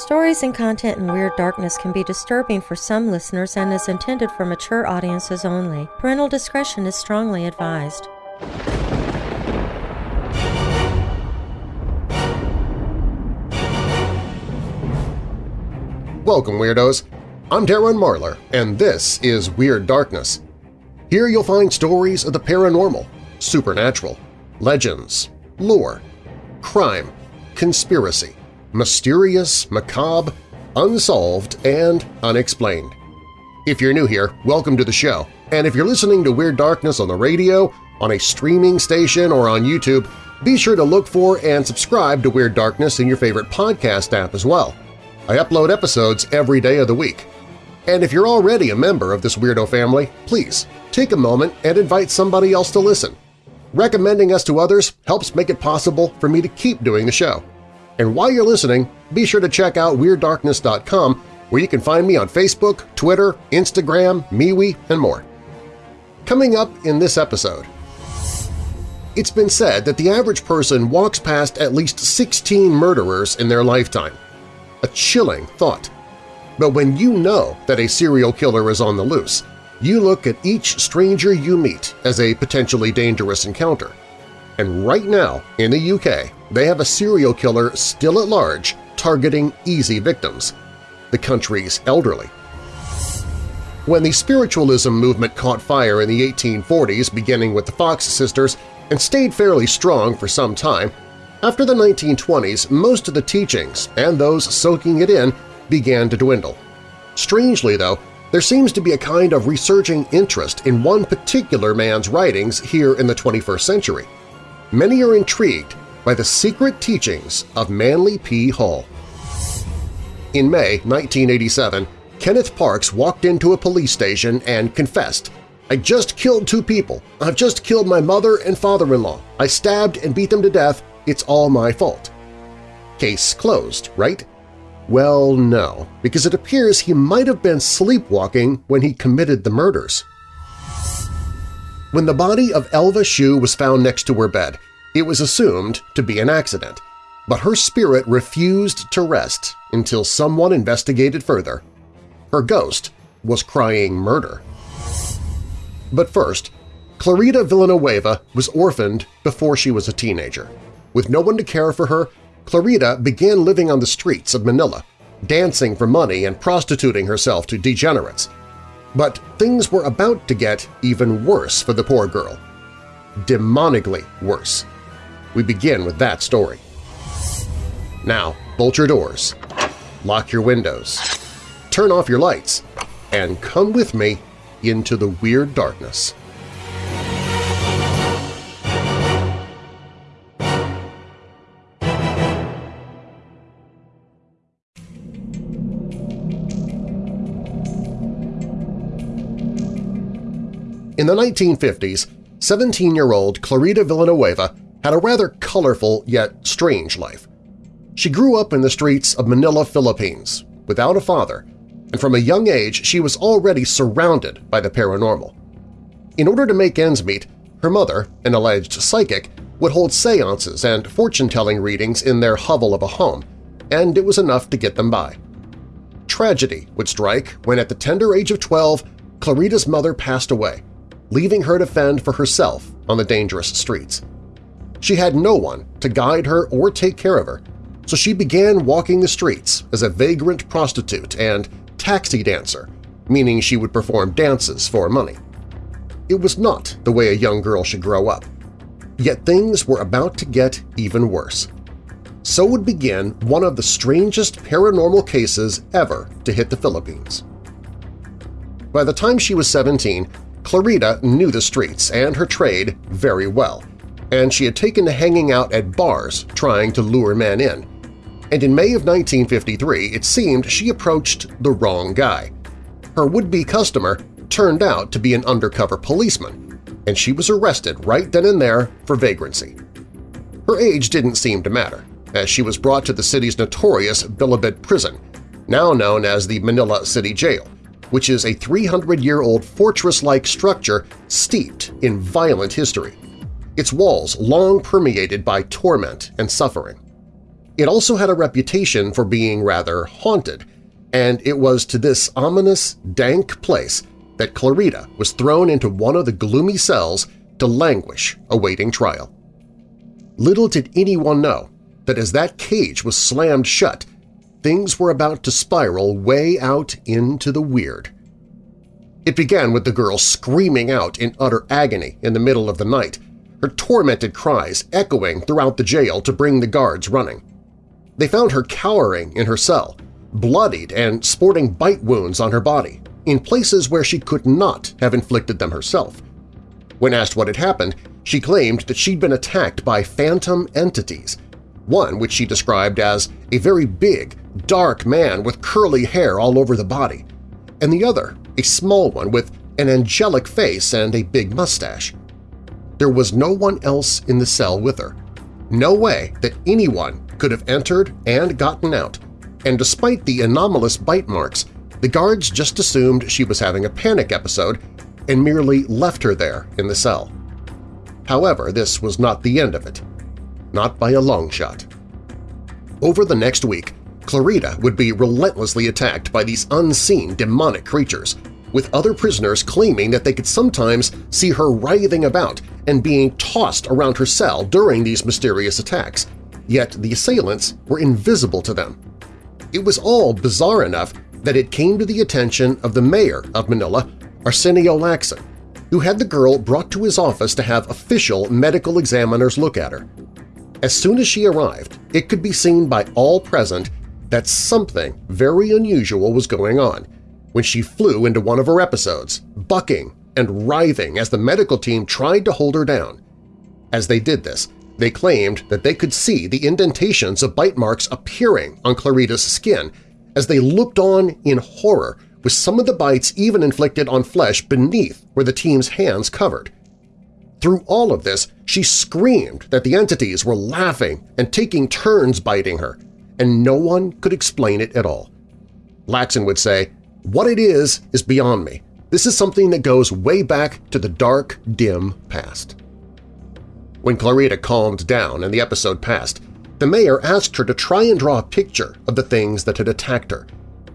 Stories and content in Weird Darkness can be disturbing for some listeners and is intended for mature audiences only. Parental discretion is strongly advised. Welcome, Weirdos! I'm Darren Marlar, and this is Weird Darkness. Here you'll find stories of the paranormal, supernatural, legends, lore, crime, conspiracy, mysterious, macabre, unsolved, and unexplained. If you're new here, welcome to the show, and if you're listening to Weird Darkness on the radio, on a streaming station, or on YouTube, be sure to look for and subscribe to Weird Darkness in your favorite podcast app as well. I upload episodes every day of the week. And if you're already a member of this weirdo family, please take a moment and invite somebody else to listen. Recommending us to others helps make it possible for me to keep doing the show. And while you're listening, be sure to check out WeirdDarkness.com where you can find me on Facebook, Twitter, Instagram, MeWe, and more. Coming up in this episode… It's been said that the average person walks past at least 16 murderers in their lifetime. A chilling thought. But when you know that a serial killer is on the loose, you look at each stranger you meet as a potentially dangerous encounter. And right now, in the UK, they have a serial killer still at large targeting easy victims – the country's elderly. When the spiritualism movement caught fire in the 1840s beginning with the Fox sisters and stayed fairly strong for some time, after the 1920s most of the teachings and those soaking it in began to dwindle. Strangely, though, there seems to be a kind of resurging interest in one particular man's writings here in the 21st century. Many are intrigued by the secret teachings of Manly P. Hall. In May 1987, Kenneth Parks walked into a police station and confessed, I just killed two people. I've just killed my mother and father-in-law. I stabbed and beat them to death. It's all my fault. Case closed, right? Well, no, because it appears he might have been sleepwalking when he committed the murders. When the body of Elva Shue was found next to her bed, it was assumed to be an accident, but her spirit refused to rest until someone investigated further. Her ghost was crying murder. But first, Clarita Villanueva was orphaned before she was a teenager. With no one to care for her, Clarita began living on the streets of Manila, dancing for money and prostituting herself to degenerates. But things were about to get even worse for the poor girl. Demonically worse. We begin with that story. Now, bolt your doors, lock your windows, turn off your lights, and come with me into the weird darkness. In the 1950s, 17-year-old Clarita Villanueva had a rather colorful yet strange life. She grew up in the streets of Manila, Philippines, without a father, and from a young age she was already surrounded by the paranormal. In order to make ends meet, her mother, an alleged psychic, would hold seances and fortune-telling readings in their hovel of a home, and it was enough to get them by. Tragedy would strike when at the tender age of 12, Clarita's mother passed away, leaving her to fend for herself on the dangerous streets. She had no one to guide her or take care of her, so she began walking the streets as a vagrant prostitute and taxi dancer, meaning she would perform dances for money. It was not the way a young girl should grow up. Yet things were about to get even worse. So would begin one of the strangest paranormal cases ever to hit the Philippines. By the time she was 17, Clarita knew the streets and her trade very well, and she had taken to hanging out at bars trying to lure men in. And in May of 1953, it seemed she approached the wrong guy. Her would-be customer turned out to be an undercover policeman, and she was arrested right then and there for vagrancy. Her age didn't seem to matter, as she was brought to the city's notorious Bilibid prison, now known as the Manila City Jail, which is a 300-year-old fortress-like structure steeped in violent history, its walls long permeated by torment and suffering. It also had a reputation for being rather haunted, and it was to this ominous, dank place that Clarita was thrown into one of the gloomy cells to languish awaiting trial. Little did anyone know that as that cage was slammed shut, things were about to spiral way out into the weird. It began with the girl screaming out in utter agony in the middle of the night, her tormented cries echoing throughout the jail to bring the guards running. They found her cowering in her cell, bloodied and sporting bite wounds on her body, in places where she could not have inflicted them herself. When asked what had happened, she claimed that she'd been attacked by phantom entities, one which she described as a very big, dark man with curly hair all over the body, and the other a small one with an angelic face and a big mustache. There was no one else in the cell with her. No way that anyone could have entered and gotten out, and despite the anomalous bite marks, the guards just assumed she was having a panic episode and merely left her there in the cell. However, this was not the end of it. Not by a long shot. Over the next week, Clarita would be relentlessly attacked by these unseen demonic creatures, with other prisoners claiming that they could sometimes see her writhing about and being tossed around her cell during these mysterious attacks, yet the assailants were invisible to them. It was all bizarre enough that it came to the attention of the mayor of Manila, Arsenio Lacson, who had the girl brought to his office to have official medical examiners look at her. As soon as she arrived, it could be seen by all present that something very unusual was going on when she flew into one of her episodes, bucking and writhing as the medical team tried to hold her down. As they did this, they claimed that they could see the indentations of bite marks appearing on Clarita's skin as they looked on in horror with some of the bites even inflicted on flesh beneath where the team's hands covered. Through all of this, she screamed that the entities were laughing and taking turns biting her, and no one could explain it at all. Lacson would say, what it is is beyond me. This is something that goes way back to the dark, dim past. When Clarita calmed down and the episode passed, the mayor asked her to try and draw a picture of the things that had attacked her,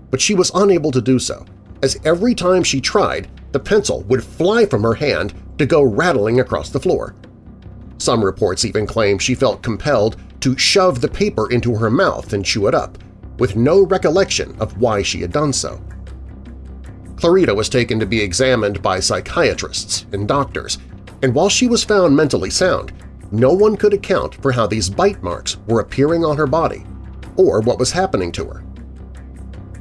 but she was unable to do so, as every time she tried, the pencil would fly from her hand to go rattling across the floor. Some reports even claim she felt compelled to shove the paper into her mouth and chew it up, with no recollection of why she had done so. Clarita was taken to be examined by psychiatrists and doctors, and while she was found mentally sound, no one could account for how these bite marks were appearing on her body or what was happening to her.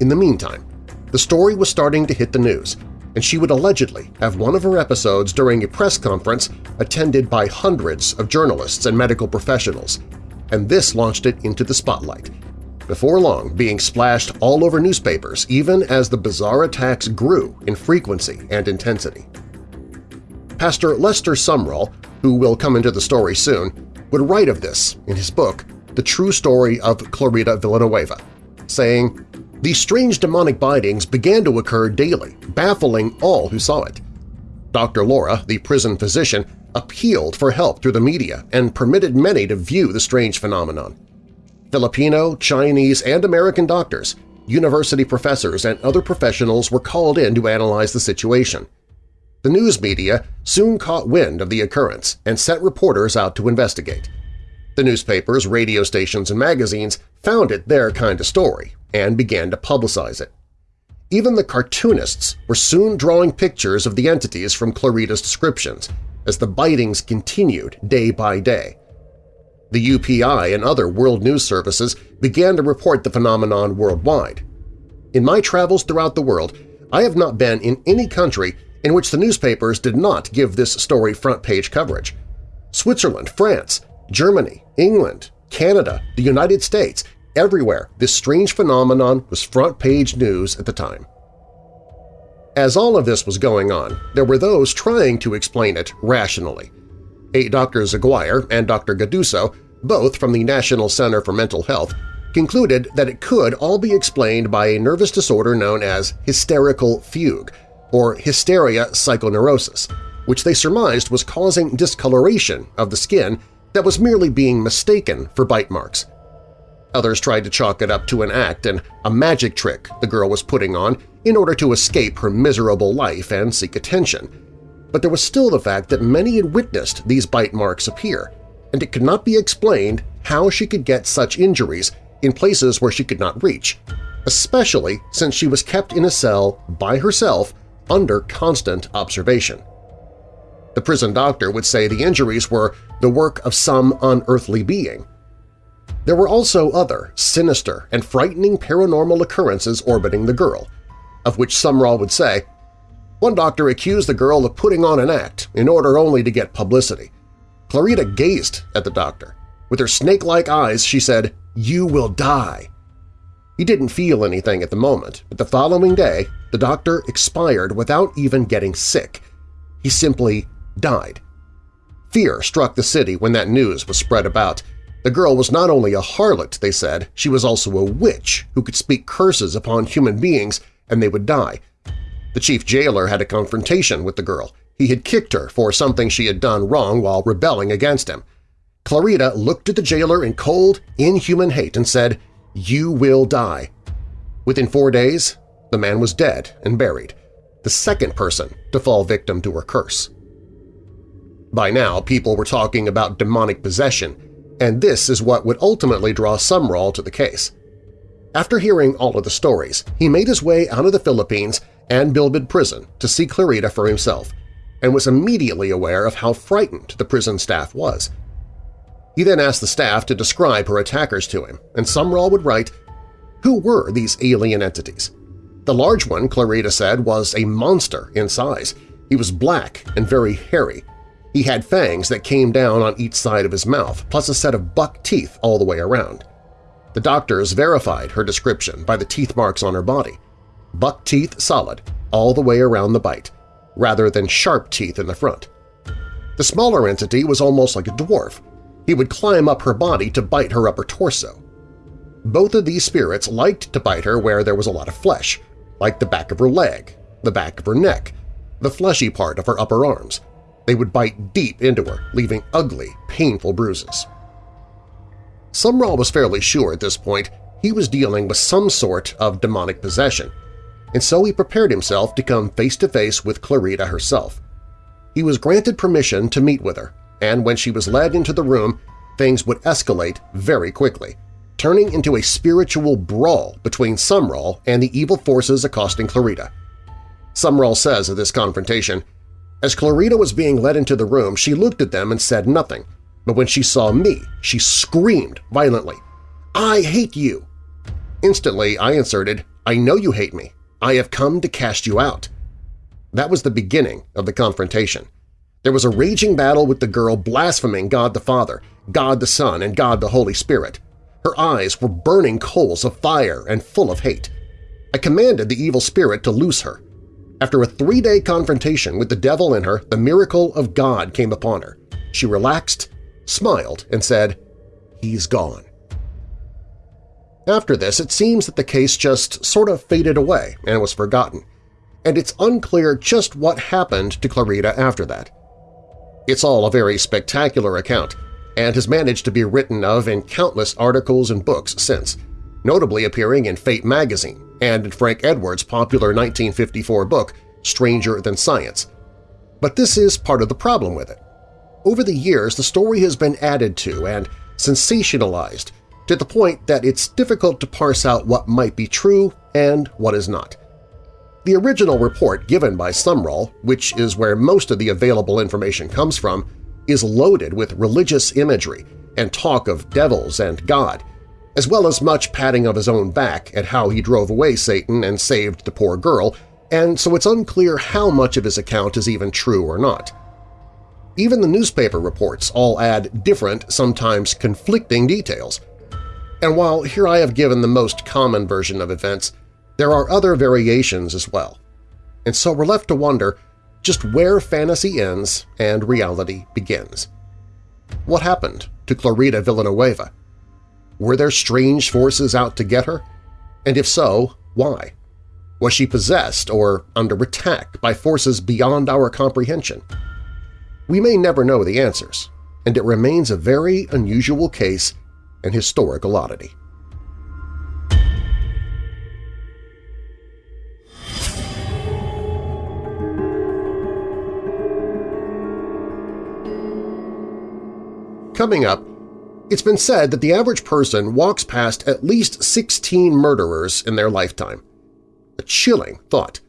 In the meantime, the story was starting to hit the news, and she would allegedly have one of her episodes during a press conference attended by hundreds of journalists and medical professionals, and this launched it into the spotlight, before long being splashed all over newspapers even as the bizarre attacks grew in frequency and intensity. Pastor Lester Sumrall, who will come into the story soon, would write of this in his book The True Story of Clarita Villanueva, saying, These strange demonic bitings began to occur daily, baffling all who saw it. Dr. Laura, the prison physician, appealed for help through the media and permitted many to view the strange phenomenon. Filipino, Chinese, and American doctors, university professors, and other professionals were called in to analyze the situation. The news media soon caught wind of the occurrence and sent reporters out to investigate. The newspapers, radio stations, and magazines found it their kind of story and began to publicize it. Even the cartoonists were soon drawing pictures of the entities from Clarita's descriptions as the bitings continued day by day. The UPI and other world news services began to report the phenomenon worldwide. In my travels throughout the world, I have not been in any country in which the newspapers did not give this story front-page coverage. Switzerland, France, Germany, England, Canada, the United States, everywhere this strange phenomenon was front-page news at the time. As all of this was going on, there were those trying to explain it rationally. A Dr. Zaguire and Dr. Gaduso both from the National Center for Mental Health, concluded that it could all be explained by a nervous disorder known as hysterical fugue, or hysteria psychoneurosis, which they surmised was causing discoloration of the skin that was merely being mistaken for bite marks. Others tried to chalk it up to an act and a magic trick the girl was putting on in order to escape her miserable life and seek attention. But there was still the fact that many had witnessed these bite marks appear, and it could not be explained how she could get such injuries in places where she could not reach, especially since she was kept in a cell by herself under constant observation. The prison doctor would say the injuries were the work of some unearthly being. There were also other sinister and frightening paranormal occurrences orbiting the girl, of which Sumrall would say, One doctor accused the girl of putting on an act in order only to get publicity. Clarita gazed at the doctor. With her snake-like eyes, she said, You will die. He didn't feel anything at the moment, but the following day the doctor expired without even getting sick. He simply died. Fear struck the city when that news was spread about. The girl was not only a harlot, they said, she was also a witch who could speak curses upon human beings and they would die. The chief jailer had a confrontation with the girl. He had kicked her for something she had done wrong while rebelling against him. Clarita looked at the jailer in cold, inhuman hate and said, you will die. Within four days, the man was dead and buried, the second person to fall victim to her curse. By now, people were talking about demonic possession, and this is what would ultimately draw Sumrall to the case. After hearing all of the stories, he made his way out of the Philippines and Bilibid prison to see Clarita for himself, and was immediately aware of how frightened the prison staff was – he then asked the staff to describe her attackers to him, and Sumrall would write, Who were these alien entities? The large one, Clarita said, was a monster in size. He was black and very hairy. He had fangs that came down on each side of his mouth, plus a set of buck teeth all the way around. The doctors verified her description by the teeth marks on her body. Buck teeth solid, all the way around the bite, rather than sharp teeth in the front. The smaller entity was almost like a dwarf, he would climb up her body to bite her upper torso. Both of these spirits liked to bite her where there was a lot of flesh, like the back of her leg, the back of her neck, the fleshy part of her upper arms. They would bite deep into her, leaving ugly, painful bruises. Sumrall was fairly sure at this point he was dealing with some sort of demonic possession, and so he prepared himself to come face-to-face -face with Clarita herself. He was granted permission to meet with her, and when she was led into the room, things would escalate very quickly, turning into a spiritual brawl between Sumrall and the evil forces accosting Clarita. Sumrall says of this confrontation, As Clarita was being led into the room, she looked at them and said nothing, but when she saw me, she screamed violently, I hate you! Instantly, I inserted, I know you hate me. I have come to cast you out. That was the beginning of the confrontation. There was a raging battle with the girl blaspheming God the Father, God the Son, and God the Holy Spirit. Her eyes were burning coals of fire and full of hate. I commanded the evil spirit to loose her. After a three-day confrontation with the devil in her, the miracle of God came upon her. She relaxed, smiled, and said, He's gone. After this, it seems that the case just sort of faded away and was forgotten, and it's unclear just what happened to Clarita after that. It's all a very spectacular account and has managed to be written of in countless articles and books since, notably appearing in Fate magazine and in Frank Edwards' popular 1954 book Stranger Than Science. But this is part of the problem with it. Over the years, the story has been added to and sensationalized to the point that it's difficult to parse out what might be true and what is not. The original report given by Sumrall, which is where most of the available information comes from, is loaded with religious imagery and talk of devils and God, as well as much patting of his own back at how he drove away Satan and saved the poor girl, and so it's unclear how much of his account is even true or not. Even the newspaper reports all add different, sometimes conflicting details. And while here I have given the most common version of events, there are other variations as well, and so we're left to wonder just where fantasy ends and reality begins. What happened to Clarita Villanueva? Were there strange forces out to get her? And if so, why? Was she possessed or under attack by forces beyond our comprehension? We may never know the answers, and it remains a very unusual case an historical oddity. Coming up, it's been said that the average person walks past at least 16 murderers in their lifetime. A chilling thought.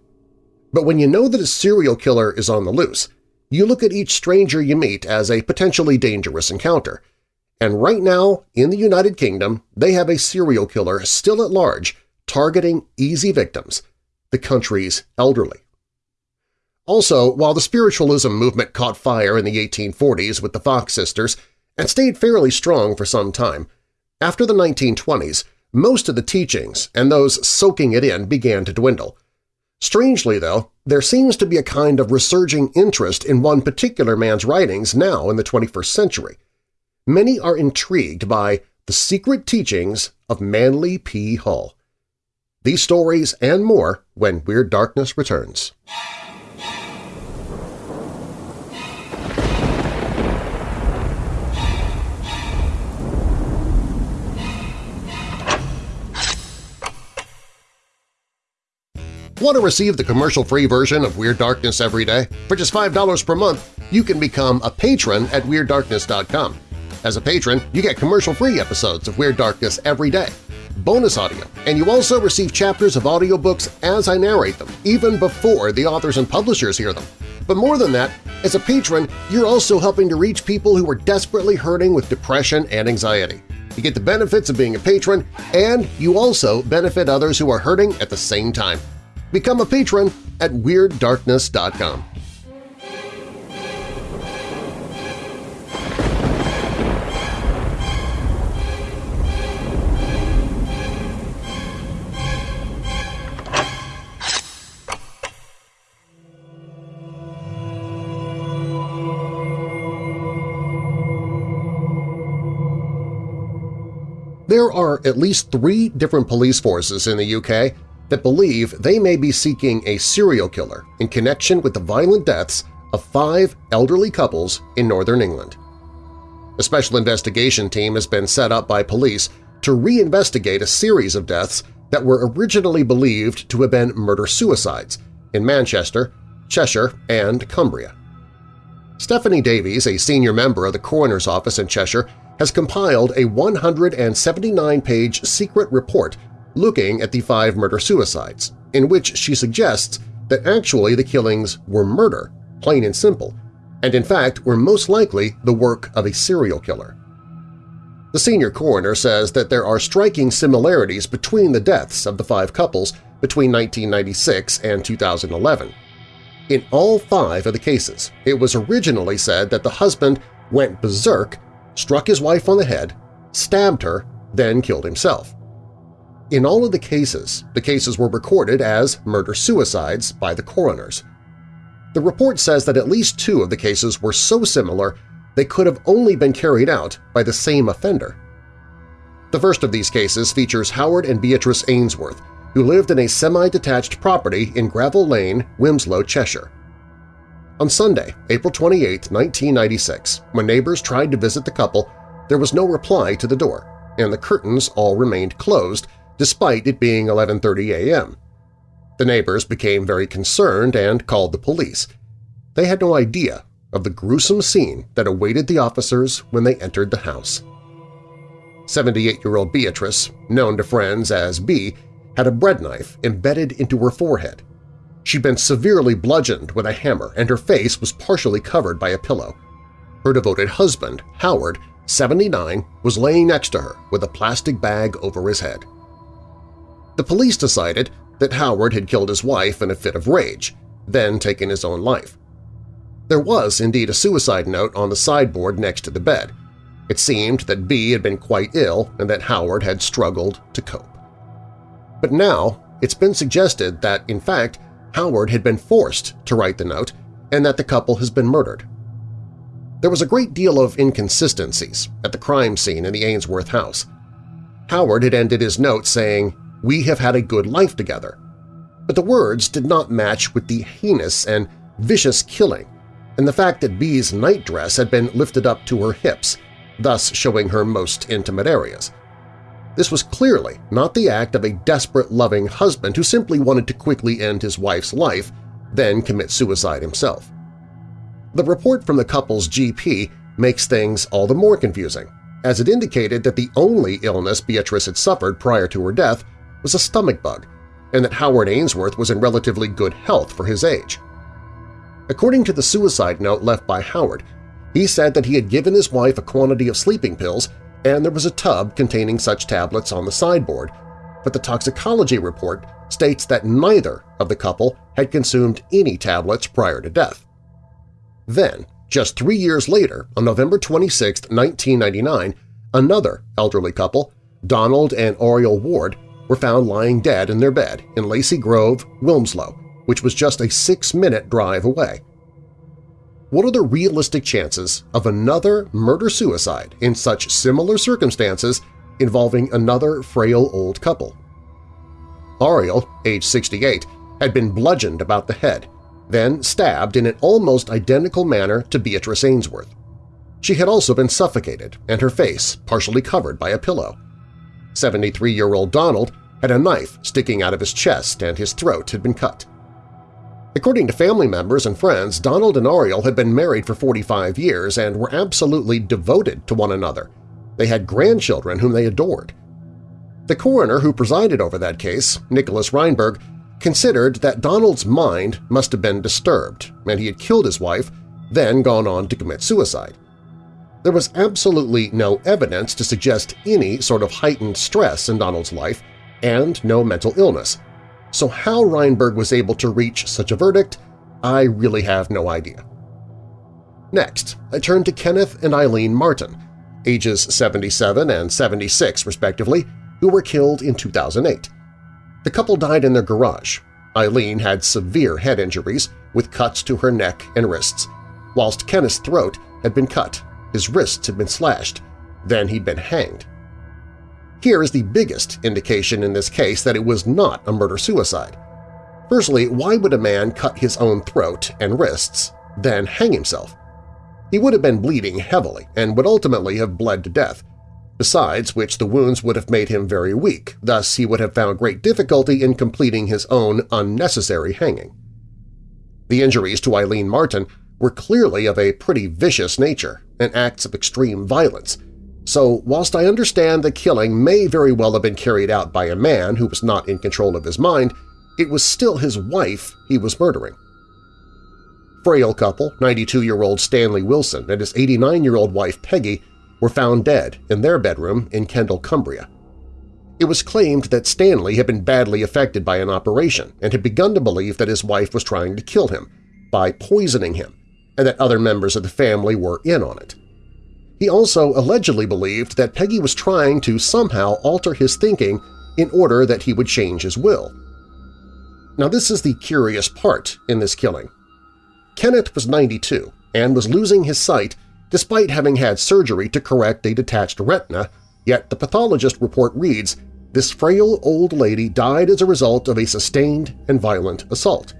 But when you know that a serial killer is on the loose, you look at each stranger you meet as a potentially dangerous encounter – and right now, in the United Kingdom, they have a serial killer still at large targeting easy victims, the country's elderly. Also, while the spiritualism movement caught fire in the 1840s with the Fox sisters and stayed fairly strong for some time, after the 1920s, most of the teachings and those soaking it in began to dwindle. Strangely, though, there seems to be a kind of resurging interest in one particular man's writings now in the 21st century. Many are intrigued by the secret teachings of Manly P. Hall. These stories and more when Weird Darkness returns. Want to receive the commercial-free version of Weird Darkness every day? For just $5 per month, you can become a patron at WeirdDarkness.com. As a patron, you get commercial-free episodes of Weird Darkness every day, bonus audio, and you also receive chapters of audiobooks as I narrate them, even before the authors and publishers hear them. But more than that, as a patron, you're also helping to reach people who are desperately hurting with depression and anxiety. You get the benefits of being a patron, and you also benefit others who are hurting at the same time. Become a patron at WeirdDarkness.com. There are at least three different police forces in the UK that believe they may be seeking a serial killer in connection with the violent deaths of five elderly couples in northern England. A special investigation team has been set up by police to reinvestigate a series of deaths that were originally believed to have been murder-suicides in Manchester, Cheshire, and Cumbria. Stephanie Davies, a senior member of the coroner's office in Cheshire, has compiled a 179-page secret report looking at the five murder-suicides, in which she suggests that actually the killings were murder, plain and simple, and in fact were most likely the work of a serial killer. The senior coroner says that there are striking similarities between the deaths of the five couples between 1996 and 2011. In all five of the cases, it was originally said that the husband went berserk, struck his wife on the head, stabbed her, then killed himself. In all of the cases, the cases were recorded as murder-suicides by the coroners. The report says that at least two of the cases were so similar they could have only been carried out by the same offender. The first of these cases features Howard and Beatrice Ainsworth, who lived in a semi-detached property in Gravel Lane, Wilmslow, Cheshire. On Sunday, April 28, 1996, when neighbors tried to visit the couple, there was no reply to the door, and the curtains all remained closed despite it being 11.30 a.m. The neighbors became very concerned and called the police. They had no idea of the gruesome scene that awaited the officers when they entered the house. 78-year-old Beatrice, known to friends as B, had a bread knife embedded into her forehead. She'd been severely bludgeoned with a hammer and her face was partially covered by a pillow. Her devoted husband, Howard, 79, was laying next to her with a plastic bag over his head. The police decided that Howard had killed his wife in a fit of rage, then taken his own life. There was indeed a suicide note on the sideboard next to the bed. It seemed that B had been quite ill and that Howard had struggled to cope. But now it's been suggested that, in fact, Howard had been forced to write the note and that the couple has been murdered. There was a great deal of inconsistencies at the crime scene in the Ainsworth house. Howard had ended his note saying, we have had a good life together. But the words did not match with the heinous and vicious killing and the fact that B's nightdress had been lifted up to her hips, thus showing her most intimate areas. This was clearly not the act of a desperate, loving husband who simply wanted to quickly end his wife's life, then commit suicide himself. The report from the couple's GP makes things all the more confusing, as it indicated that the only illness Beatrice had suffered prior to her death was a stomach bug, and that Howard Ainsworth was in relatively good health for his age. According to the suicide note left by Howard, he said that he had given his wife a quantity of sleeping pills and there was a tub containing such tablets on the sideboard, but the toxicology report states that neither of the couple had consumed any tablets prior to death. Then, just three years later, on November 26, 1999, another elderly couple, Donald and Oriole Ward, were found lying dead in their bed in Lacey Grove, Wilmslow, which was just a six-minute drive away. What are the realistic chances of another murder-suicide in such similar circumstances involving another frail old couple? Ariel, age 68, had been bludgeoned about the head, then stabbed in an almost identical manner to Beatrice Ainsworth. She had also been suffocated and her face partially covered by a pillow. 73-year-old Donald had a knife sticking out of his chest and his throat had been cut. According to family members and friends, Donald and Oriole had been married for 45 years and were absolutely devoted to one another. They had grandchildren whom they adored. The coroner who presided over that case, Nicholas Rheinberg, considered that Donald's mind must have been disturbed and he had killed his wife, then gone on to commit suicide. There was absolutely no evidence to suggest any sort of heightened stress in Donald's life and no mental illness, so how Rheinberg was able to reach such a verdict, I really have no idea. Next, I turn to Kenneth and Eileen Martin, ages 77 and 76 respectively, who were killed in 2008. The couple died in their garage. Eileen had severe head injuries with cuts to her neck and wrists, whilst Kenneth's throat had been cut, his wrists had been slashed, then he'd been hanged. Here is the biggest indication in this case that it was not a murder-suicide. Firstly, why would a man cut his own throat and wrists, then hang himself? He would have been bleeding heavily and would ultimately have bled to death, besides which the wounds would have made him very weak, thus he would have found great difficulty in completing his own unnecessary hanging. The injuries to Eileen Martin were clearly of a pretty vicious nature and acts of extreme violence, so whilst I understand the killing may very well have been carried out by a man who was not in control of his mind, it was still his wife he was murdering. Frail couple, 92-year-old Stanley Wilson and his 89-year-old wife Peggy were found dead in their bedroom in Kendal, Cumbria. It was claimed that Stanley had been badly affected by an operation and had begun to believe that his wife was trying to kill him by poisoning him and that other members of the family were in on it. He also allegedly believed that Peggy was trying to somehow alter his thinking in order that he would change his will. Now this is the curious part in this killing. Kenneth was 92 and was losing his sight despite having had surgery to correct a detached retina, yet the pathologist report reads, this frail old lady died as a result of a sustained and violent assault.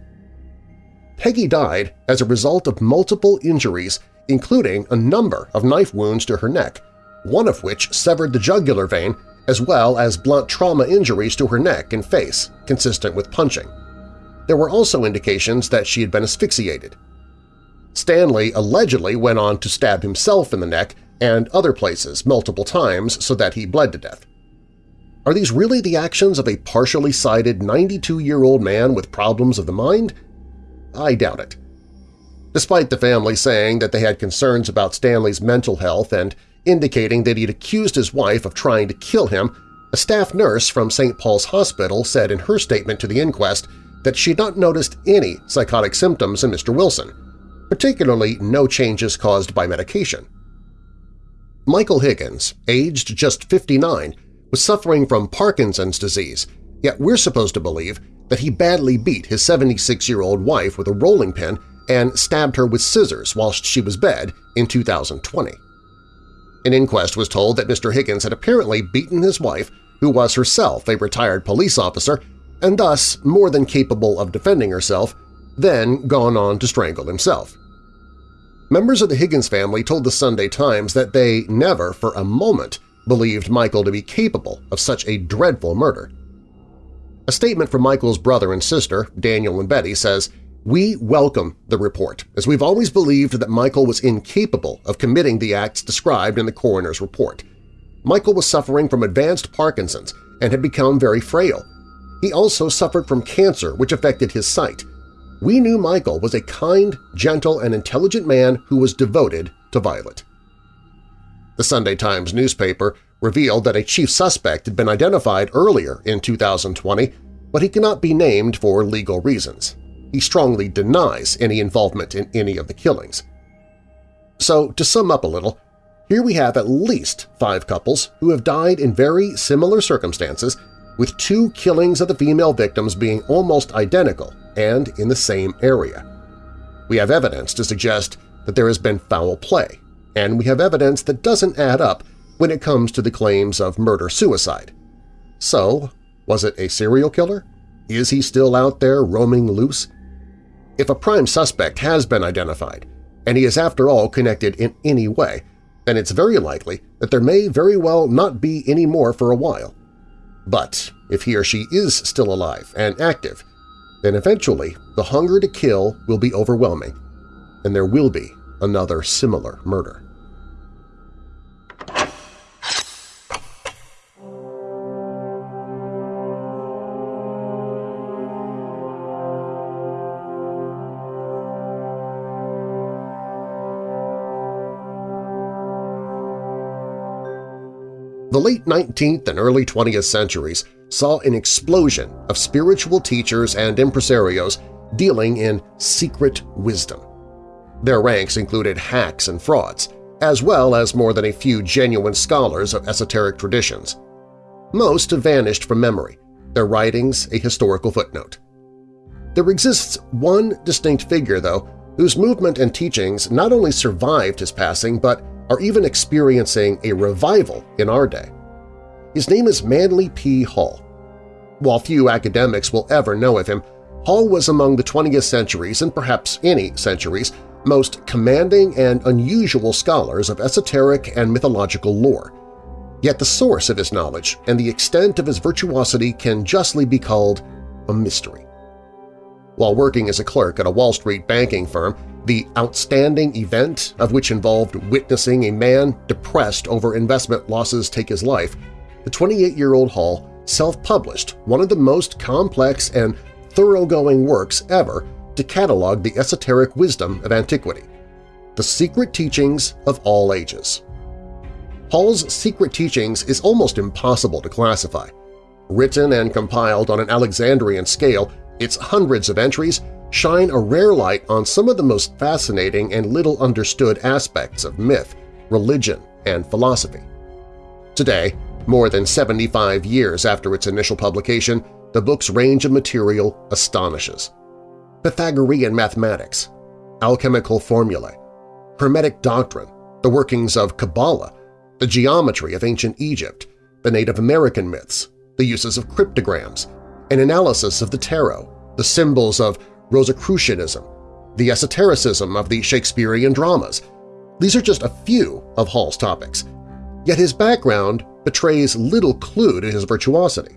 Peggy died as a result of multiple injuries including a number of knife wounds to her neck, one of which severed the jugular vein as well as blunt trauma injuries to her neck and face, consistent with punching. There were also indications that she had been asphyxiated. Stanley allegedly went on to stab himself in the neck and other places multiple times so that he bled to death. Are these really the actions of a partially sighted 92-year-old man with problems of the mind? I doubt it. Despite the family saying that they had concerns about Stanley's mental health and indicating that he'd accused his wife of trying to kill him, a staff nurse from St. Paul's Hospital said in her statement to the inquest that she had not noticed any psychotic symptoms in Mr. Wilson, particularly no changes caused by medication. Michael Higgins, aged just 59, was suffering from Parkinson's disease, yet we're supposed to believe that he badly beat his 76-year-old wife with a rolling pin and stabbed her with scissors whilst she was bed in 2020. An inquest was told that Mr. Higgins had apparently beaten his wife, who was herself a retired police officer and thus more than capable of defending herself, then gone on to strangle himself. Members of the Higgins family told the Sunday Times that they never for a moment believed Michael to be capable of such a dreadful murder. A statement from Michael's brother and sister, Daniel and Betty, says, We welcome the report, as we've always believed that Michael was incapable of committing the acts described in the coroner's report. Michael was suffering from advanced Parkinson's and had become very frail. He also suffered from cancer, which affected his sight. We knew Michael was a kind, gentle, and intelligent man who was devoted to Violet. The Sunday Times newspaper revealed that a chief suspect had been identified earlier in 2020, but he cannot be named for legal reasons. He strongly denies any involvement in any of the killings. So, to sum up a little, here we have at least five couples who have died in very similar circumstances, with two killings of the female victims being almost identical and in the same area. We have evidence to suggest that there has been foul play, and we have evidence that doesn't add up when it comes to the claims of murder-suicide. So, was it a serial killer? Is he still out there roaming loose? If a prime suspect has been identified, and he is after all connected in any way, then it's very likely that there may very well not be any more for a while. But if he or she is still alive and active, then eventually the hunger to kill will be overwhelming, and there will be another similar murder. The late 19th and early 20th centuries saw an explosion of spiritual teachers and impresarios dealing in secret wisdom. Their ranks included hacks and frauds, as well as more than a few genuine scholars of esoteric traditions. Most have vanished from memory, their writings a historical footnote. There exists one distinct figure, though, whose movement and teachings not only survived his passing but are even experiencing a revival in our day. His name is Manly P. Hall. While few academics will ever know of him, Hall was among the 20th century's and perhaps any century's most commanding and unusual scholars of esoteric and mythological lore. Yet the source of his knowledge and the extent of his virtuosity can justly be called a mystery. While working as a clerk at a Wall Street banking firm, the outstanding event of which involved witnessing a man depressed over investment losses take his life, the 28-year-old Hall self-published one of the most complex and thoroughgoing works ever to catalog the esoteric wisdom of antiquity, The Secret Teachings of All Ages. Hall's Secret Teachings is almost impossible to classify. Written and compiled on an Alexandrian scale, its hundreds of entries shine a rare light on some of the most fascinating and little understood aspects of myth, religion, and philosophy. Today, more than 75 years after its initial publication, the book's range of material astonishes. Pythagorean mathematics, alchemical formulae, Hermetic doctrine, the workings of Kabbalah, the geometry of ancient Egypt, the Native American myths, the uses of cryptograms, an analysis of the tarot, the symbols of Rosicrucianism, the esotericism of the Shakespearean dramas. These are just a few of Hall's topics, yet his background betrays little clue to his virtuosity.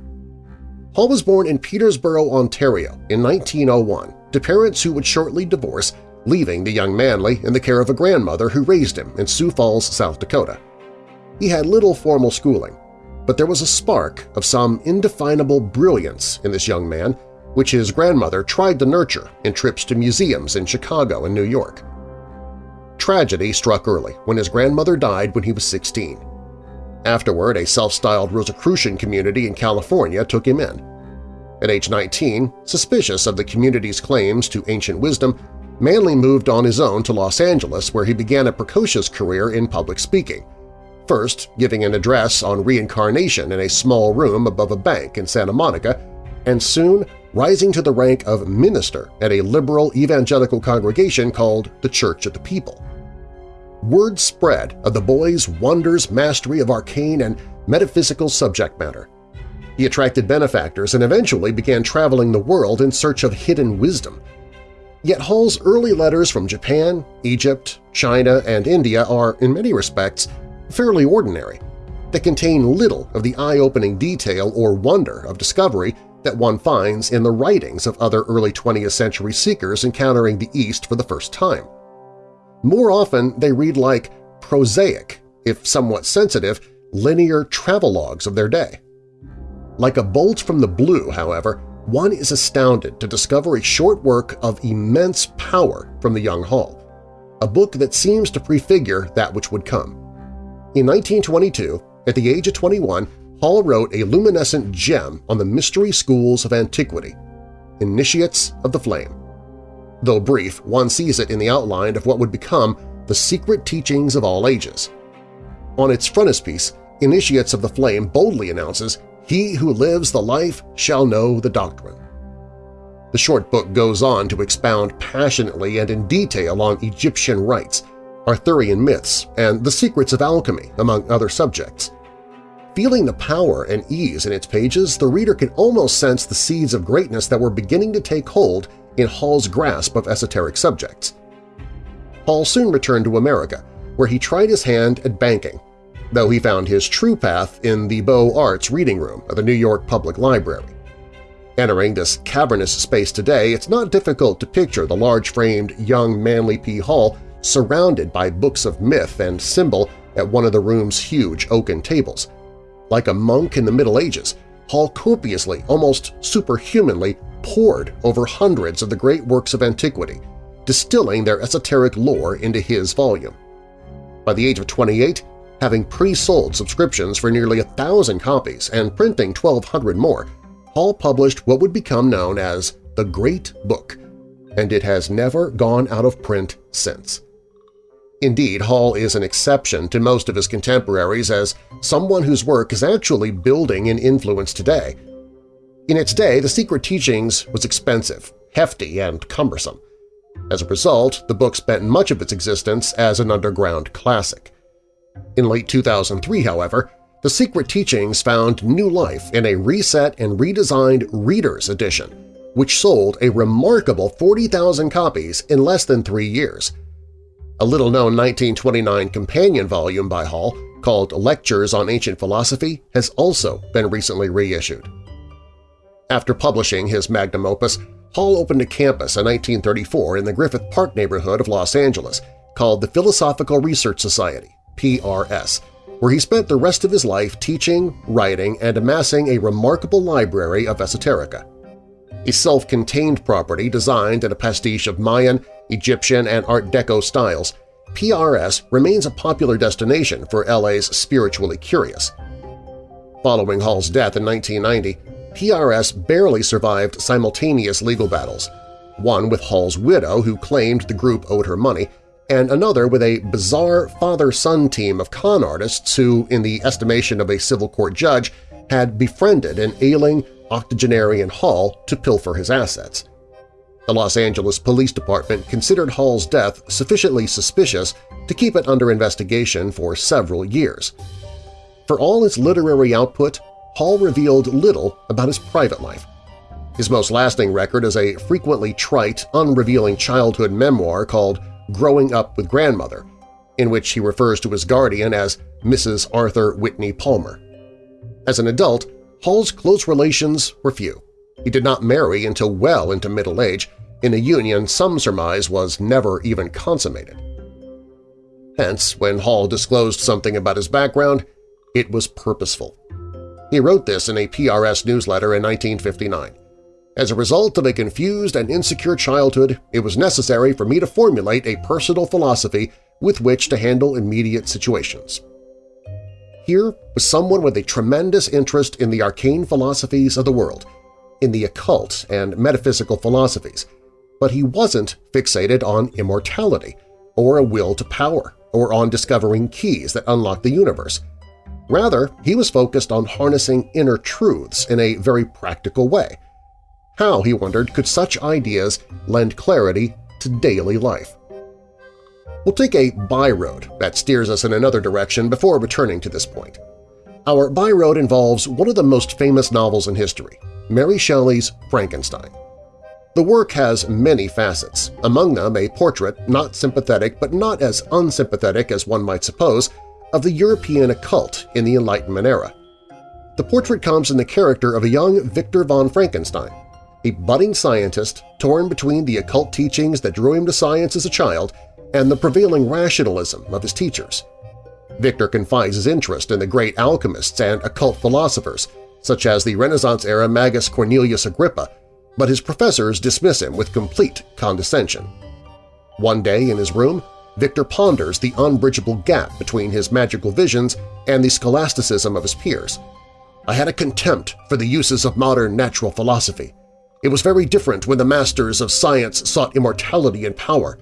Hall was born in Petersburg, Ontario in 1901 to parents who would shortly divorce, leaving the young Manly in the care of a grandmother who raised him in Sioux Falls, South Dakota. He had little formal schooling, but there was a spark of some indefinable brilliance in this young man which his grandmother tried to nurture in trips to museums in Chicago and New York. Tragedy struck early when his grandmother died when he was 16. Afterward, a self-styled Rosicrucian community in California took him in. At age 19, suspicious of the community's claims to ancient wisdom, Manly moved on his own to Los Angeles where he began a precocious career in public speaking, first giving an address on reincarnation in a small room above a bank in Santa Monica, and soon rising to the rank of minister at a liberal evangelical congregation called the Church of the People. Word spread of the boy's wonders mastery of arcane and metaphysical subject matter. He attracted benefactors and eventually began traveling the world in search of hidden wisdom. Yet Hall's early letters from Japan, Egypt, China, and India are, in many respects, fairly ordinary. They contain little of the eye-opening detail or wonder of discovery that one finds in the writings of other early 20th century seekers encountering the East for the first time. More often, they read like prosaic, if somewhat sensitive, linear travelogues of their day. Like a bolt from the blue, however, one is astounded to discover a short work of immense power from the young Hall, a book that seems to prefigure that which would come. In 1922, at the age of 21, Hall wrote a luminescent gem on the mystery schools of antiquity, Initiates of the Flame. Though brief, one sees it in the outline of what would become the secret teachings of all ages. On its frontispiece, Initiates of the Flame boldly announces, He who lives the life shall know the doctrine. The short book goes on to expound passionately and in detail on Egyptian rites, Arthurian myths, and the secrets of alchemy, among other subjects. Feeling the power and ease in its pages, the reader can almost sense the seeds of greatness that were beginning to take hold in Hall's grasp of esoteric subjects. Hall soon returned to America, where he tried his hand at banking, though he found his true path in the Beaux Arts reading room of the New York Public Library. Entering this cavernous space today, it's not difficult to picture the large-framed young Manly P. Hall surrounded by books of myth and symbol at one of the room's huge oaken tables. Like a monk in the Middle Ages, Hall copiously, almost superhumanly, pored over hundreds of the great works of antiquity, distilling their esoteric lore into his volume. By the age of 28, having pre-sold subscriptions for nearly a thousand copies and printing 1,200 more, Hall published what would become known as the Great Book, and it has never gone out of print since. Indeed, Hall is an exception to most of his contemporaries as someone whose work is actually building in influence today. In its day, The Secret Teachings was expensive, hefty, and cumbersome. As a result, the book spent much of its existence as an underground classic. In late 2003, however, the Secret Teachings found new life in a reset and redesigned Reader's Edition, which sold a remarkable 40,000 copies in less than three years. A little-known 1929 companion volume by Hall, called Lectures on Ancient Philosophy, has also been recently reissued. After publishing his magnum opus, Hall opened a campus in 1934 in the Griffith Park neighborhood of Los Angeles called the Philosophical Research Society, PRS, where he spent the rest of his life teaching, writing, and amassing a remarkable library of esoterica. A self-contained property designed in a pastiche of Mayan, Egyptian, and Art Deco styles, PRS remains a popular destination for LA's spiritually curious. Following Hall's death in 1990, PRS barely survived simultaneous legal battles, one with Hall's widow who claimed the group owed her money, and another with a bizarre father-son team of con artists who, in the estimation of a civil court judge, had befriended an ailing octogenarian Hall to pilfer his assets. The Los Angeles Police Department considered Hall's death sufficiently suspicious to keep it under investigation for several years. For all his literary output, Hall revealed little about his private life. His most lasting record is a frequently trite, unrevealing childhood memoir called Growing Up with Grandmother, in which he refers to his guardian as Mrs. Arthur Whitney Palmer. As an adult, Hall's close relations were few. He did not marry until well into middle age, in a union some surmise was never even consummated. Hence, when Hall disclosed something about his background, it was purposeful. He wrote this in a PRS newsletter in 1959. As a result of a confused and insecure childhood, it was necessary for me to formulate a personal philosophy with which to handle immediate situations. Here was someone with a tremendous interest in the arcane philosophies of the world, in the occult and metaphysical philosophies, but he wasn't fixated on immortality, or a will to power, or on discovering keys that unlock the universe. Rather, he was focused on harnessing inner truths in a very practical way – how, he wondered, could such ideas lend clarity to daily life? We'll take a by-road that steers us in another direction before returning to this point. Our by-road involves one of the most famous novels in history, Mary Shelley's Frankenstein. The work has many facets, among them a portrait, not sympathetic but not as unsympathetic as one might suppose, of the European occult in the Enlightenment era. The portrait comes in the character of a young Victor von Frankenstein, a budding scientist torn between the occult teachings that drew him to science as a child and the prevailing rationalism of his teachers. Victor confides his interest in the great alchemists and occult philosophers, such as the Renaissance-era Magus Cornelius Agrippa, but his professors dismiss him with complete condescension. One day in his room, Victor ponders the unbridgeable gap between his magical visions and the scholasticism of his peers. I had a contempt for the uses of modern natural philosophy. It was very different when the masters of science sought immortality and power.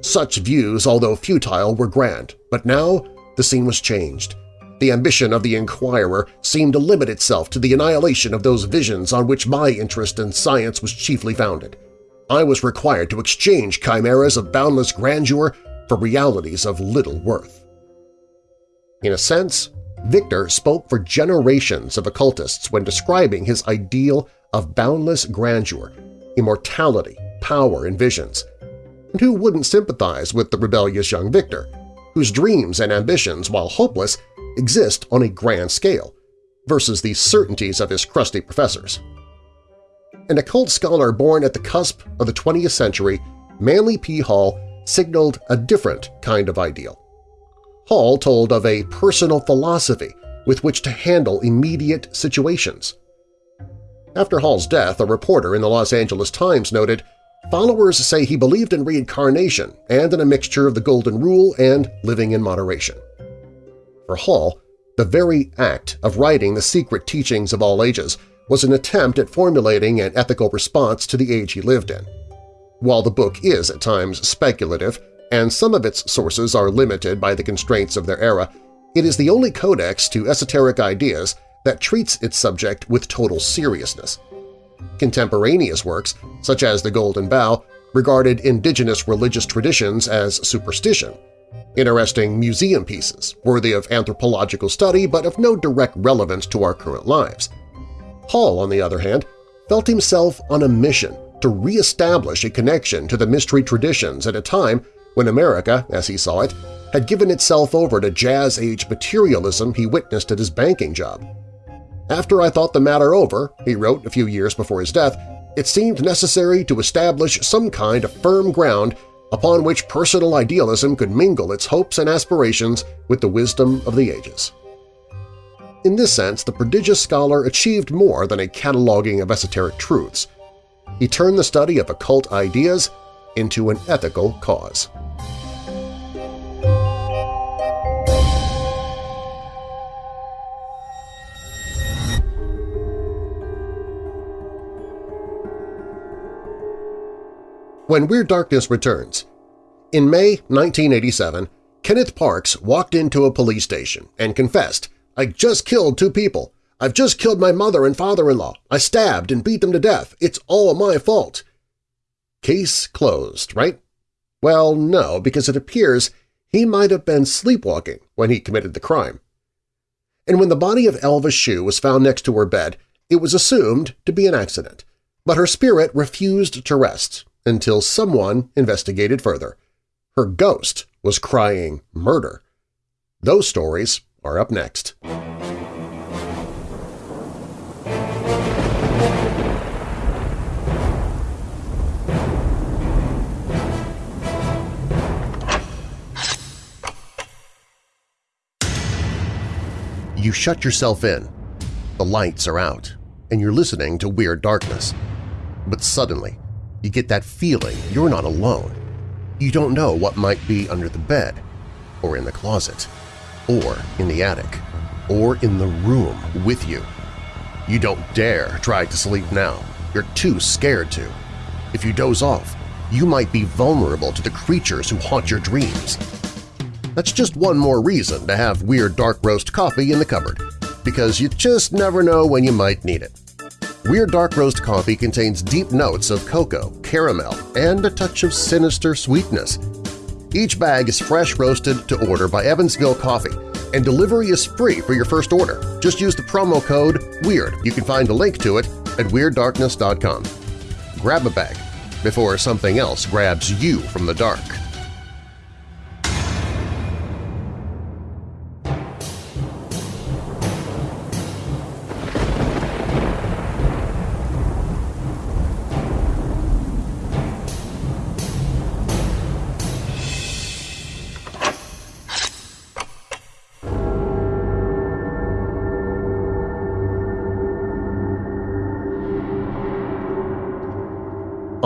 Such views, although futile, were grand, but now the scene was changed. The ambition of the inquirer seemed to limit itself to the annihilation of those visions on which my interest in science was chiefly founded. I was required to exchange chimeras of boundless grandeur for realities of little worth. In a sense, Victor spoke for generations of occultists when describing his ideal of boundless grandeur, immortality, power, and visions. And who wouldn't sympathize with the rebellious young Victor, whose dreams and ambitions, while hopeless, exist on a grand scale, versus the certainties of his crusty professors? An occult scholar born at the cusp of the 20th century, Manly P. Hall signaled a different kind of ideal. Hall told of a personal philosophy with which to handle immediate situations. After Hall's death, a reporter in the Los Angeles Times noted, Followers say he believed in reincarnation and in a mixture of the Golden Rule and living in moderation. For Hall, the very act of writing the secret teachings of all ages was an attempt at formulating an ethical response to the age he lived in. While the book is at times speculative and some of its sources are limited by the constraints of their era, it is the only codex to esoteric ideas that treats its subject with total seriousness. Contemporaneous works, such as The Golden Bough, regarded indigenous religious traditions as superstition, interesting museum pieces worthy of anthropological study but of no direct relevance to our current lives. Hall, on the other hand, felt himself on a mission to re-establish a connection to the mystery traditions at a time when America, as he saw it, had given itself over to Jazz-age materialism he witnessed at his banking job. After I thought the matter over, he wrote a few years before his death, it seemed necessary to establish some kind of firm ground upon which personal idealism could mingle its hopes and aspirations with the wisdom of the ages. In this sense, the prodigious scholar achieved more than a cataloging of esoteric truths. He turned the study of occult ideas into an ethical cause. When Weird Darkness returns In May 1987, Kenneth Parks walked into a police station and confessed, I just killed two people. I've just killed my mother and father-in-law. I stabbed and beat them to death. It's all my fault. Case closed, right? Well, no, because it appears he might have been sleepwalking when he committed the crime. And when the body of Elva Shue was found next to her bed, it was assumed to be an accident. But her spirit refused to rest until someone investigated further. Her ghost was crying murder. Those stories are up next. You shut yourself in. The lights are out, and you're listening to Weird Darkness. But suddenly, you get that feeling you're not alone. You don't know what might be under the bed, or in the closet, or in the attic, or in the room with you. You don't dare try to sleep now. You're too scared to. If you doze off, you might be vulnerable to the creatures who haunt your dreams. That's just one more reason to have Weird Dark Roast coffee in the cupboard, because you just never know when you might need it. Weird Dark Roast coffee contains deep notes of cocoa, caramel, and a touch of sinister sweetness. Each bag is fresh roasted to order by Evansville Coffee, and delivery is free for your first order. Just use the promo code WEIRD. You can find a link to it at WeirdDarkness.com. Grab a bag before something else grabs you from the dark.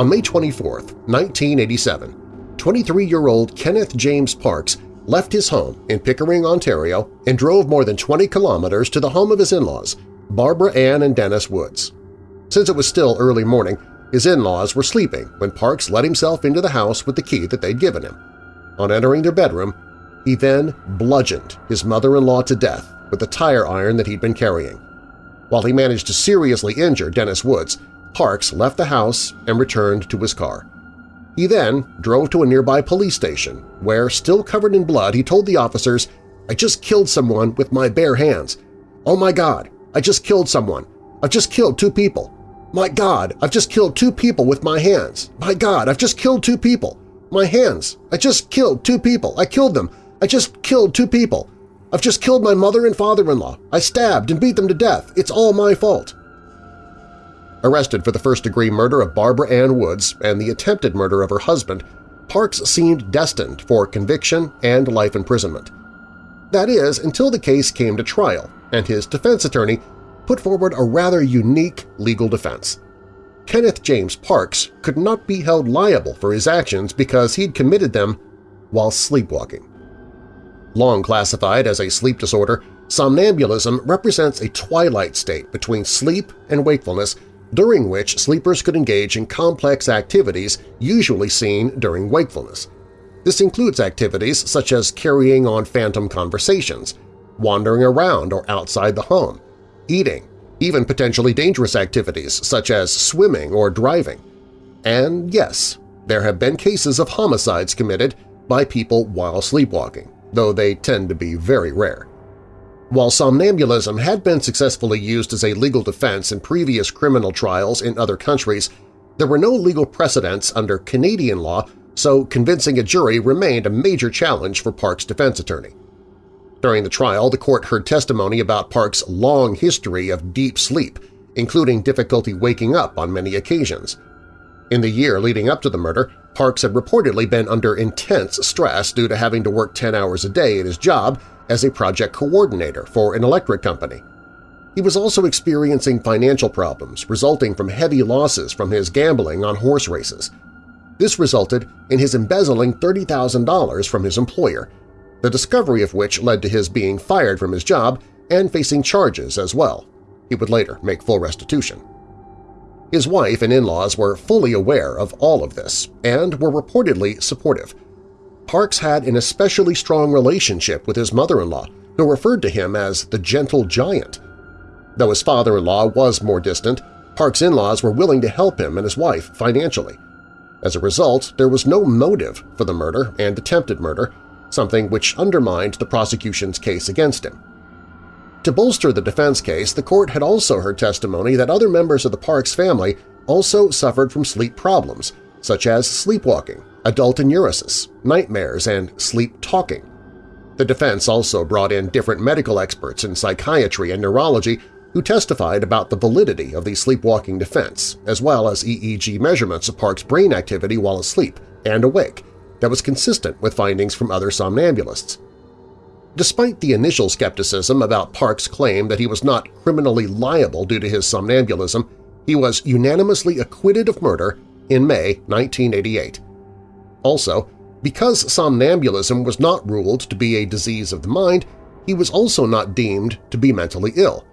On May 24, 1987, 23-year-old Kenneth James Parks left his home in Pickering, Ontario and drove more than 20 kilometers to the home of his in-laws, Barbara Ann and Dennis Woods. Since it was still early morning, his in-laws were sleeping when Parks let himself into the house with the key that they'd given him. On entering their bedroom, he then bludgeoned his mother-in-law to death with a tire iron that he'd been carrying. While he managed to seriously injure Dennis Woods, Parks left the house and returned to his car. He then drove to a nearby police station where, still covered in blood, he told the officers, I just killed someone with my bare hands. Oh my God, I just killed someone. I've just killed two people. My God, I've just killed two people with my hands. My God, I've just killed two people. My hands. I just killed two people. I killed them. I just killed two people. I've just killed my mother and father-in-law. I stabbed and beat them to death. It's all my fault arrested for the first-degree murder of Barbara Ann Woods and the attempted murder of her husband, Parks seemed destined for conviction and life imprisonment. That is, until the case came to trial and his defense attorney put forward a rather unique legal defense. Kenneth James Parks could not be held liable for his actions because he'd committed them while sleepwalking. Long classified as a sleep disorder, somnambulism represents a twilight state between sleep and wakefulness during which sleepers could engage in complex activities usually seen during wakefulness. This includes activities such as carrying on phantom conversations, wandering around or outside the home, eating, even potentially dangerous activities such as swimming or driving. And yes, there have been cases of homicides committed by people while sleepwalking, though they tend to be very rare. While somnambulism had been successfully used as a legal defense in previous criminal trials in other countries, there were no legal precedents under Canadian law, so convincing a jury remained a major challenge for Park's defense attorney. During the trial, the court heard testimony about Park's long history of deep sleep, including difficulty waking up on many occasions. In the year leading up to the murder, Parks had reportedly been under intense stress due to having to work 10 hours a day at his job as a project coordinator for an electric company. He was also experiencing financial problems resulting from heavy losses from his gambling on horse races. This resulted in his embezzling $30,000 from his employer, the discovery of which led to his being fired from his job and facing charges as well. He would later make full restitution. His wife and in-laws were fully aware of all of this and were reportedly supportive, Parks had an especially strong relationship with his mother-in-law, who referred to him as the gentle giant. Though his father-in-law was more distant, Parks' in-laws were willing to help him and his wife financially. As a result, there was no motive for the murder and attempted murder, something which undermined the prosecution's case against him. To bolster the defense case, the court had also heard testimony that other members of the Parks family also suffered from sleep problems, such as sleepwalking, adult enuresis, nightmares, and sleep-talking. The defense also brought in different medical experts in psychiatry and neurology who testified about the validity of the sleepwalking defense, as well as EEG measurements of Park's brain activity while asleep and awake that was consistent with findings from other somnambulists. Despite the initial skepticism about Park's claim that he was not criminally liable due to his somnambulism, he was unanimously acquitted of murder in May 1988 also, because somnambulism was not ruled to be a disease of the mind, he was also not deemed to be mentally ill.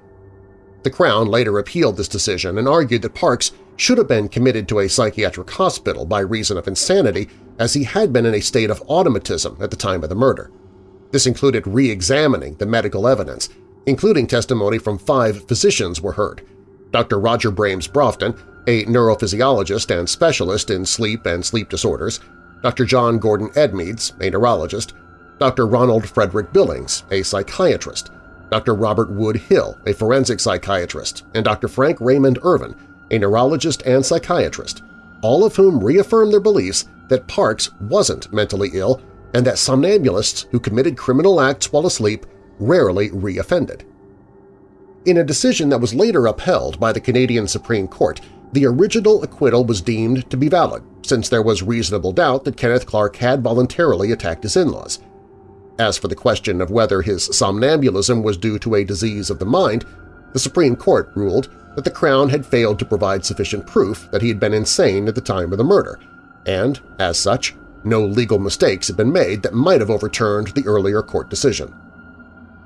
The Crown later appealed this decision and argued that Parks should have been committed to a psychiatric hospital by reason of insanity as he had been in a state of automatism at the time of the murder. This included re-examining the medical evidence, including testimony from five physicians were heard. Dr. Roger James Broughton, a neurophysiologist and specialist in sleep and sleep disorders, Dr. John Gordon Edmeads, a neurologist, Dr. Ronald Frederick Billings, a psychiatrist, Dr. Robert Wood Hill, a forensic psychiatrist, and Dr. Frank Raymond Ervin, a neurologist and psychiatrist, all of whom reaffirmed their beliefs that Parks wasn't mentally ill and that somnambulists who committed criminal acts while asleep rarely reoffended. In a decision that was later upheld by the Canadian Supreme Court, the original acquittal was deemed to be valid, since there was reasonable doubt that Kenneth Clark had voluntarily attacked his in-laws. As for the question of whether his somnambulism was due to a disease of the mind, the Supreme Court ruled that the Crown had failed to provide sufficient proof that he had been insane at the time of the murder, and, as such, no legal mistakes had been made that might have overturned the earlier court decision.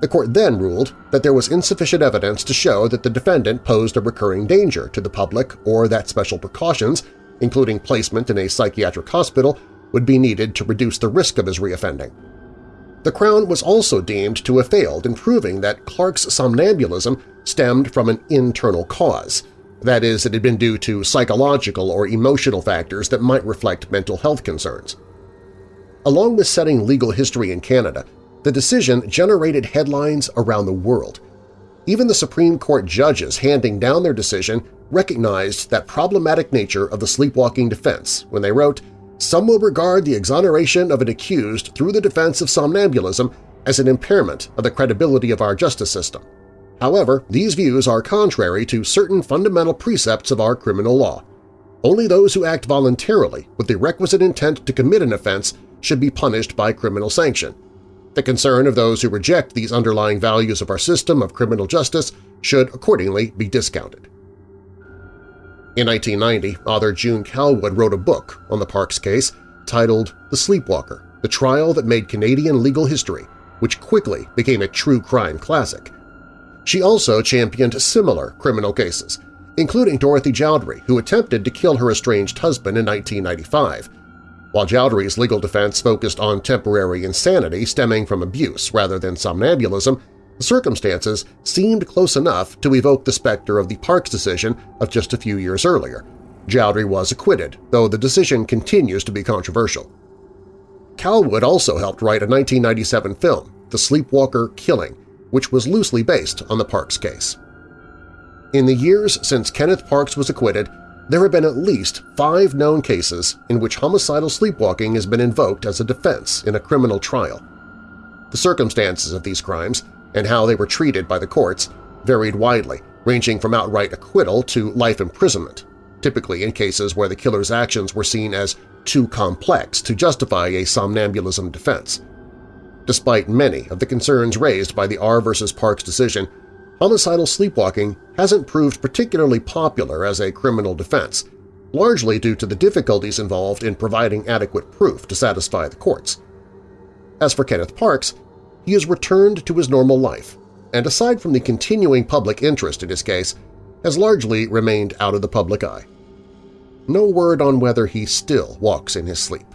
The court then ruled that there was insufficient evidence to show that the defendant posed a recurring danger to the public or that special precautions, including placement in a psychiatric hospital, would be needed to reduce the risk of his reoffending. The Crown was also deemed to have failed in proving that Clark's somnambulism stemmed from an internal cause, that is, it had been due to psychological or emotional factors that might reflect mental health concerns. Along with setting legal history in Canada, the decision generated headlines around the world. Even the Supreme Court judges handing down their decision recognized that problematic nature of the sleepwalking defense when they wrote, some will regard the exoneration of an accused through the defense of somnambulism as an impairment of the credibility of our justice system. However, these views are contrary to certain fundamental precepts of our criminal law. Only those who act voluntarily with the requisite intent to commit an offense should be punished by criminal sanction. The concern of those who reject these underlying values of our system of criminal justice should accordingly be discounted. In 1990, author June Callwood wrote a book on the Parks case titled The Sleepwalker – The Trial That Made Canadian Legal History, which quickly became a true crime classic. She also championed similar criminal cases, including Dorothy Joudrie, who attempted to kill her estranged husband in 1995. While Joudrie's legal defense focused on temporary insanity stemming from abuse rather than somnambulism, the circumstances seemed close enough to evoke the specter of the Parks decision of just a few years earlier. Joudrie was acquitted, though the decision continues to be controversial. Callwood also helped write a 1997 film, The Sleepwalker Killing, which was loosely based on the Parks case. In the years since Kenneth Parks was acquitted, there have been at least five known cases in which homicidal sleepwalking has been invoked as a defense in a criminal trial. The circumstances of these crimes and how they were treated by the courts varied widely, ranging from outright acquittal to life imprisonment, typically in cases where the killer's actions were seen as too complex to justify a somnambulism defense. Despite many of the concerns raised by the R R v. Parks decision, homicidal sleepwalking hasn't proved particularly popular as a criminal defense, largely due to the difficulties involved in providing adequate proof to satisfy the courts. As for Kenneth Parks, he has returned to his normal life, and aside from the continuing public interest in his case, has largely remained out of the public eye. No word on whether he still walks in his sleep.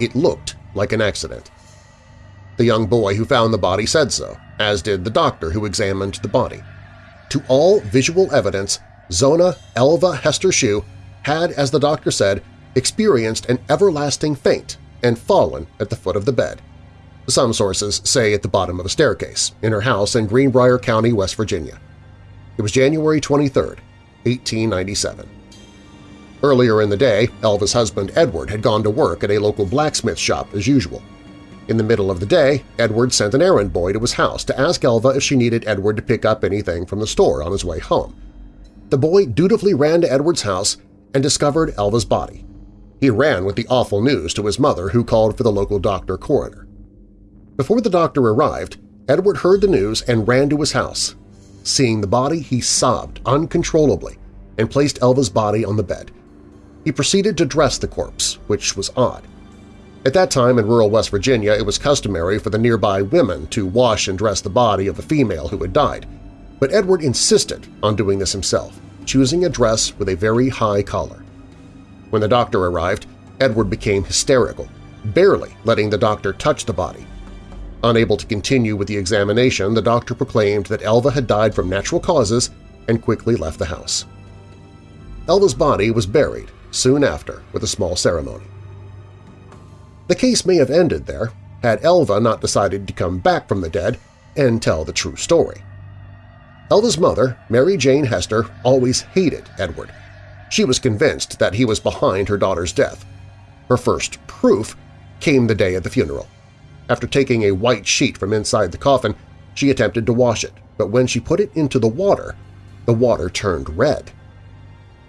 It looked like an accident. The young boy who found the body said so, as did the doctor who examined the body. To all visual evidence, Zona Elva Heaster Shue had, as the doctor said, experienced an everlasting faint and fallen at the foot of the bed. Some sources say at the bottom of a staircase in her house in Greenbrier County, West Virginia. It was January 23, 1897. Earlier in the day, Elva's husband Edward had gone to work at a local blacksmith shop as usual. In the middle of the day, Edward sent an errand boy to his house to ask Elva if she needed Edward to pick up anything from the store on his way home. The boy dutifully ran to Edward's house and discovered Elva's body. He ran with the awful news to his mother, who called for the local doctor coroner. Before the doctor arrived, Edward heard the news and ran to his house. Seeing the body, he sobbed uncontrollably and placed Elva's body on the bed. He proceeded to dress the corpse, which was odd. At that time in rural West Virginia, it was customary for the nearby women to wash and dress the body of a female who had died, but Edward insisted on doing this himself, choosing a dress with a very high collar. When the doctor arrived, Edward became hysterical, barely letting the doctor touch the body. Unable to continue with the examination, the doctor proclaimed that Elva had died from natural causes and quickly left the house. Elva's body was buried soon after with a small ceremony. The case may have ended there had Elva not decided to come back from the dead and tell the true story. Elva's mother, Mary Jane Heaster, always hated Edward. She was convinced that he was behind her daughter's death. Her first proof came the day of the funeral. After taking a white sheet from inside the coffin, she attempted to wash it, but when she put it into the water, the water turned red.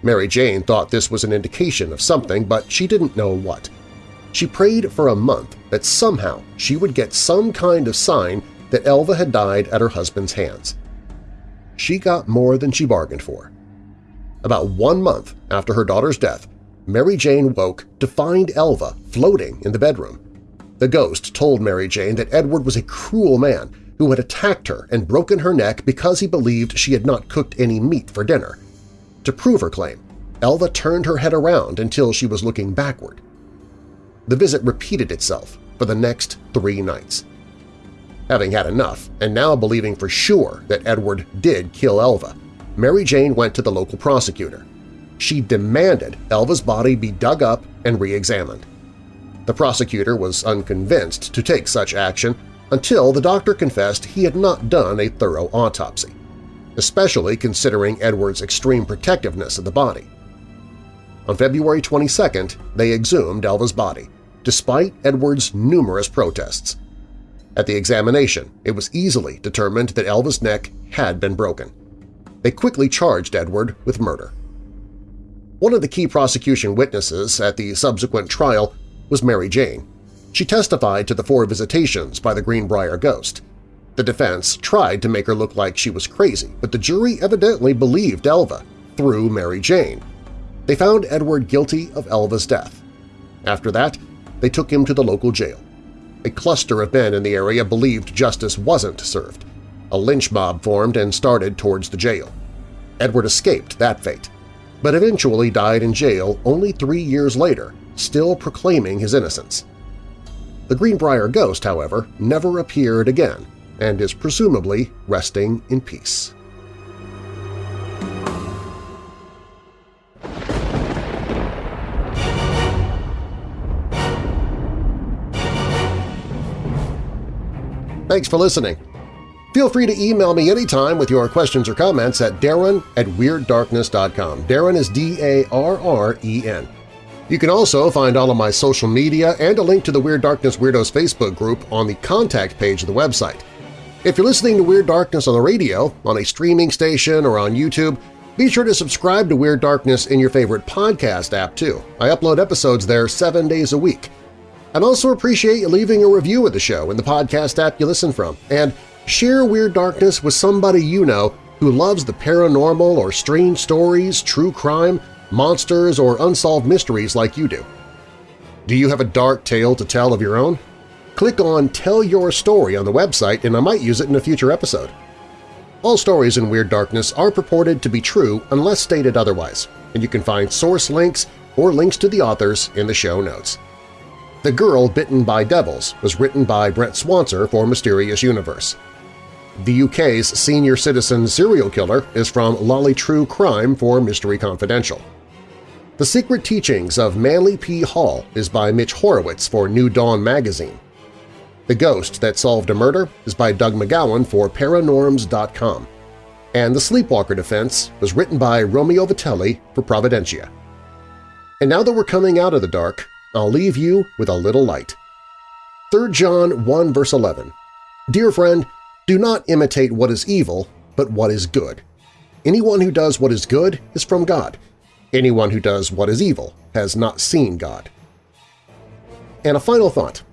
Mary Jane thought this was an indication of something, but she didn't know what. She prayed for a month that somehow she would get some kind of sign that Elva had died at her husband's hands. She got more than she bargained for. About one month after her daughter's death, Mary Jane woke to find Elva floating in the bedroom. The ghost told Mary Jane that Edward was a cruel man who had attacked her and broken her neck because he believed she had not cooked any meat for dinner. To prove her claim, Elva turned her head around until she was looking backward. The visit repeated itself for the next three nights. Having had enough, and now believing for sure that Edward did kill Elva, Mary Jane went to the local prosecutor. She demanded Elva's body be dug up and re-examined. The prosecutor was unconvinced to take such action until the doctor confessed he had not done a thorough autopsy, especially considering Edward's extreme protectiveness of the body. On February 22nd, they exhumed Elva's body, despite Edward's numerous protests. At the examination, it was easily determined that Elva's neck had been broken. They quickly charged Edward with murder. One of the key prosecution witnesses at the subsequent trial was Mary Jane. She testified to the four visitations by the Greenbrier ghost. The defense tried to make her look like she was crazy, but the jury evidently believed Elva through Mary Jane. They found Edward guilty of Elva's death. After that, they took him to the local jail. A cluster of men in the area believed justice wasn't served. A lynch mob formed and started towards the jail. Edward escaped that fate, but eventually died in jail only three years later, still proclaiming his innocence. The Greenbrier ghost, however, never appeared again and is presumably resting in peace. Thanks for listening. Feel free to email me anytime with your questions or comments at darren at WeirdDarkness.com. Darren is D-A-R-R-E-N. You can also find all of my social media and a link to the Weird Darkness Weirdos Facebook group on the contact page of the website. If you're listening to Weird Darkness on the radio, on a streaming station, or on YouTube, be sure to subscribe to Weird Darkness in your favorite podcast app, too. I upload episodes there seven days a week. I'd also appreciate you leaving a review of the show in the podcast app you listen from, and share Weird Darkness with somebody you know who loves the paranormal or strange stories, true crime, monsters, or unsolved mysteries like you do. Do you have a dark tale to tell of your own? Click on Tell Your Story on the website and I might use it in a future episode. All stories in Weird Darkness are purported to be true unless stated otherwise, and you can find source links or links to the authors in the show notes. The Girl Bitten by Devils was written by Brent Swancer for Mysterious Universe. The UK's senior citizen serial killer is from Lolly True Crime for Mystery Confidential. The Secret Teachings of Manly P. Hall is by Mitch Horowitz for New Dawn magazine. The Ghost That Solved a Murder is by Doug MacGowan for Paranorms.com. And The Sleepwalker Defense was written by Romeo Vitelli for Providentia. And now that we're coming out of the dark, I'll leave you with a little light. 3 John 1 verse 11 Dear friend, do not imitate what is evil, but what is good. Anyone who does what is good is from God. Anyone who does what is evil has not seen God. And a final thought.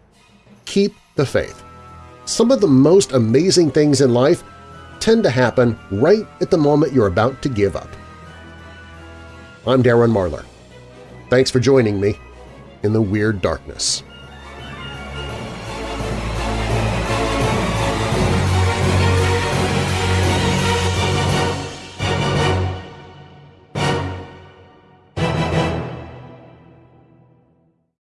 Keep the faith. Some of the most amazing things in life tend to happen right at the moment you're about to give up. I'm Darren Marlar. Thanks for joining me in the Weird Darkness.